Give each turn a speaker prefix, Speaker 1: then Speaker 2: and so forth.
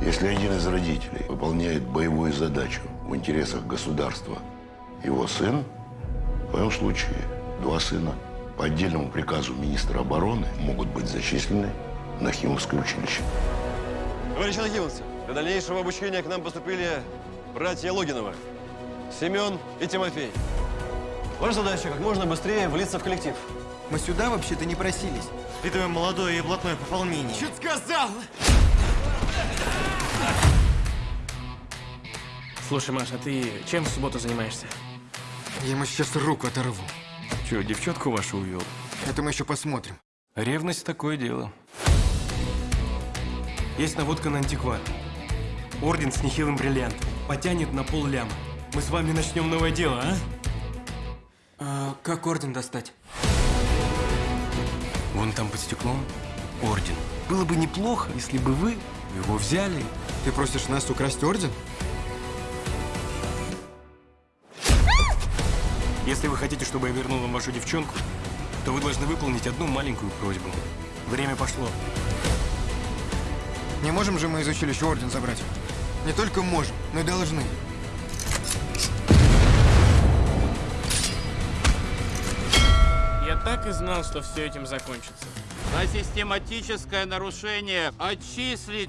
Speaker 1: Если один из родителей выполняет боевую задачу в интересах государства, его сын, в твоем случае два сына, по отдельному приказу министра обороны могут быть зачислены в Нахимовское училище.
Speaker 2: Товарищи нахимовцы, для дальнейшего обучения к нам поступили братья Логинова, Семен и Тимофей. Ваша задача как можно быстрее влиться в коллектив.
Speaker 3: Мы сюда вообще-то не просились.
Speaker 4: Впитываем молодое и блатное пополнение.
Speaker 3: Чуть сказал!
Speaker 5: Слушай, Маша, а ты чем в субботу занимаешься?
Speaker 3: Я ему сейчас руку оторву.
Speaker 5: Че, девчонку вашу увел?
Speaker 3: Это мы еще посмотрим.
Speaker 5: Ревность такое дело. Есть наводка на антиквар. Орден с нехилым бриллиантом. Потянет на пол ляма. Мы с вами начнем новое дело, а?
Speaker 3: А как орден достать?
Speaker 5: Вон там под стеклом орден. Было бы неплохо, если бы вы его взяли.
Speaker 3: Ты просишь нас украсть орден?
Speaker 5: Если вы хотите, чтобы я вернул вам вашу девчонку, то вы должны выполнить одну маленькую просьбу. Время пошло.
Speaker 3: Не можем же мы из училища орден забрать? Не только можем, но и должны.
Speaker 6: Я так и знал, что все этим закончится.
Speaker 7: За систематическое нарушение отчислить